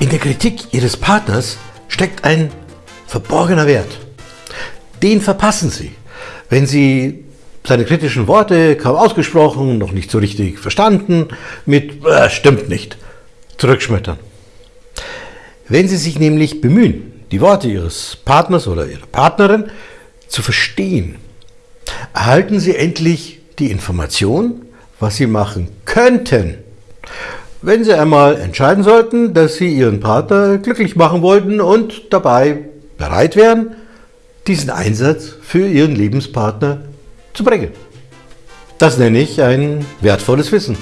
In der Kritik Ihres Partners steckt ein verborgener Wert. Den verpassen Sie, wenn Sie seine kritischen Worte kaum ausgesprochen, noch nicht so richtig verstanden, mit äh, stimmt nicht zurückschmettern. Wenn Sie sich nämlich bemühen, die Worte Ihres Partners oder Ihrer Partnerin zu verstehen, erhalten Sie endlich die Information, was Sie machen könnten, wenn Sie einmal entscheiden sollten, dass Sie Ihren Partner glücklich machen wollten und dabei bereit wären, diesen Einsatz für Ihren Lebenspartner zu bringen. Das nenne ich ein wertvolles Wissen.